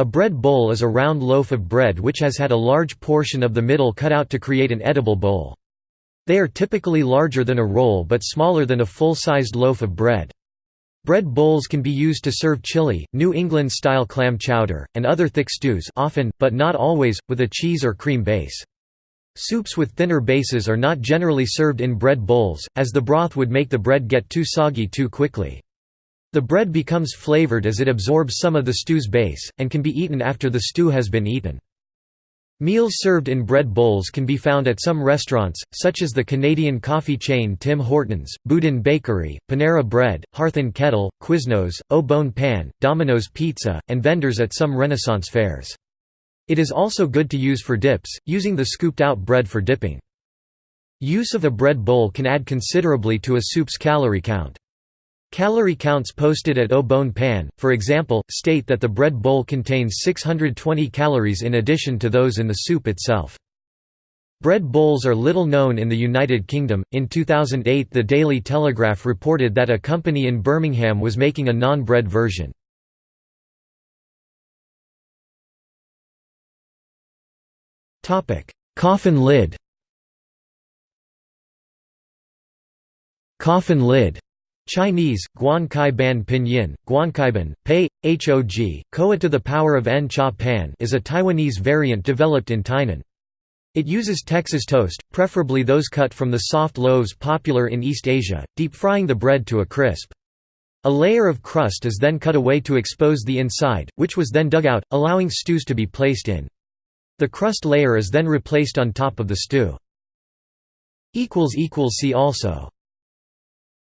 A bread bowl is a round loaf of bread which has had a large portion of the middle cut out to create an edible bowl. They are typically larger than a roll but smaller than a full-sized loaf of bread. Bread bowls can be used to serve chili, New England-style clam chowder, and other thick stews often, but not always, with a cheese or cream base. Soups with thinner bases are not generally served in bread bowls, as the broth would make the bread get too soggy too quickly. The bread becomes flavored as it absorbs some of the stew's base, and can be eaten after the stew has been eaten. Meals served in bread bowls can be found at some restaurants, such as the Canadian coffee chain Tim Hortons, Boudin Bakery, Panera Bread, Hearth and Kettle, Quiznos, Au Bon Pain, Domino's Pizza, and vendors at some Renaissance fairs. It is also good to use for dips, using the scooped-out bread for dipping. Use of a bread bowl can add considerably to a soup's calorie count. Calorie counts posted at Au Bon Pain, for example, state that the bread bowl contains 620 calories in addition to those in the soup itself. Bread bowls are little known in the United Kingdom. In 2008, the Daily Telegraph reported that a company in Birmingham was making a non bread version. Coffin lid Coffin lid Chinese, Guan Kai Ban Pinyin, Guankaiban, Pei, Hog, Koa to the power of N Cha Pan is a Taiwanese variant developed in Tainan. It uses Texas toast, preferably those cut from the soft loaves popular in East Asia, deep frying the bread to a crisp. A layer of crust is then cut away to expose the inside, which was then dug out, allowing stews to be placed in. The crust layer is then replaced on top of the stew. See also